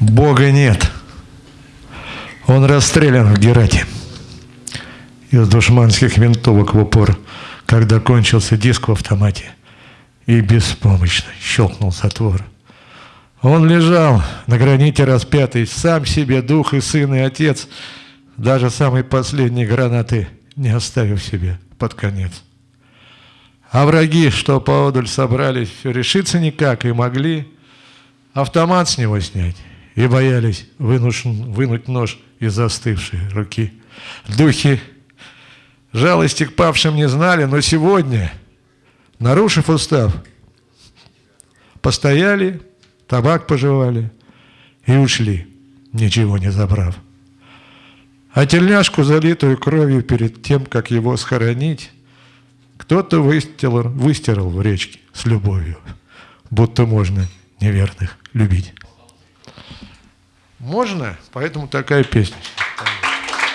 Бога нет. Он расстрелян в Герате из душманских винтовок в упор, когда кончился диск в автомате, и беспомощно щелкнул затвор. Он лежал на граните распятый, сам себе дух и сын и отец, даже самой последней гранаты не оставив себе под конец. А враги, что поодаль собрались, все решиться никак и могли автомат с него снять и боялись вынуть, вынуть нож из застывшей руки. Духи жалости к павшим не знали, но сегодня, нарушив устав, постояли, табак пожевали и ушли, ничего не забрав. А тельняшку, залитую кровью перед тем, как его схоронить, кто-то выстирал, выстирал в речке с любовью, будто можно неверных любить. Можно, поэтому такая песня.